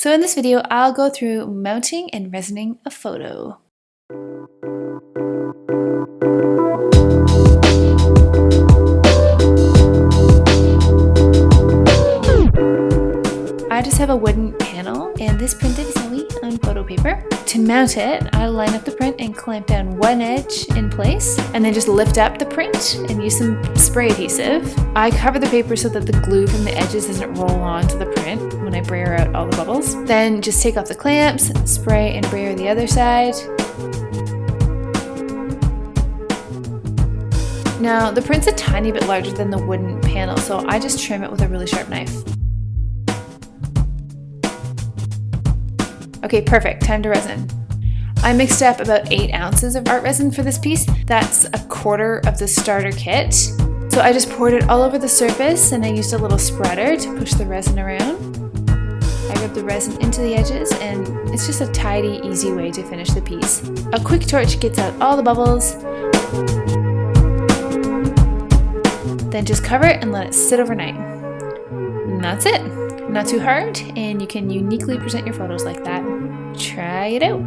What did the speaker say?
So in this video, I'll go through mounting and resining a photo. I just have a wooden panel and this printed Zoe on photo paper. To mount it, I line up the print and clamp down one edge in place and then just lift up the print and use some spray adhesive. I cover the paper so that the glue from the edges doesn't roll onto the print when I brayer out all the bubbles. Then just take off the clamps, spray and brayer the other side. Now, the print's a tiny bit larger than the wooden panel, so I just trim it with a really sharp knife. Okay, perfect, time to resin. I mixed up about 8 ounces of art resin for this piece. That's a quarter of the starter kit. So I just poured it all over the surface and I used a little spreader to push the resin around. I rubbed the resin into the edges and it's just a tidy, easy way to finish the piece. A quick torch gets out all the bubbles. Then just cover it and let it sit overnight. And that's it. Not too hard, and you can uniquely present your photos like that. Try it out.